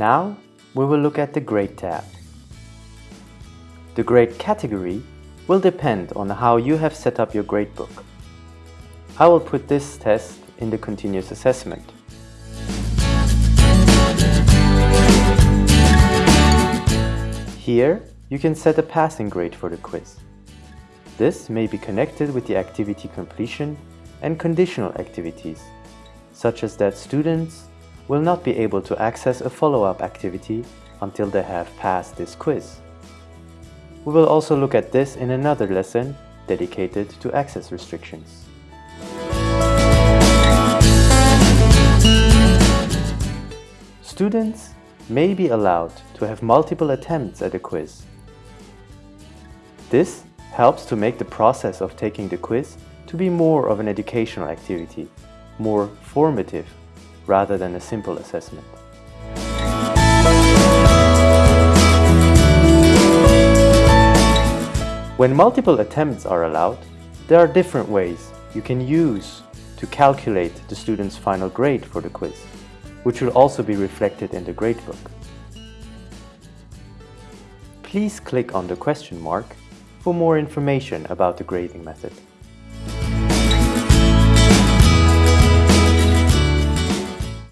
Now we will look at the Grade tab. The grade category will depend on how you have set up your gradebook. I will put this test in the continuous assessment. Here, you can set a passing grade for the quiz. This may be connected with the activity completion and conditional activities, such as that students will not be able to access a follow-up activity until they have passed this quiz. We will also look at this in another lesson dedicated to access restrictions. Students may be allowed to have multiple attempts at a quiz. This helps to make the process of taking the quiz to be more of an educational activity, more formative, rather than a simple assessment. When multiple attempts are allowed, there are different ways you can use to calculate the student's final grade for the quiz which will also be reflected in the gradebook. Please click on the question mark for more information about the grading method.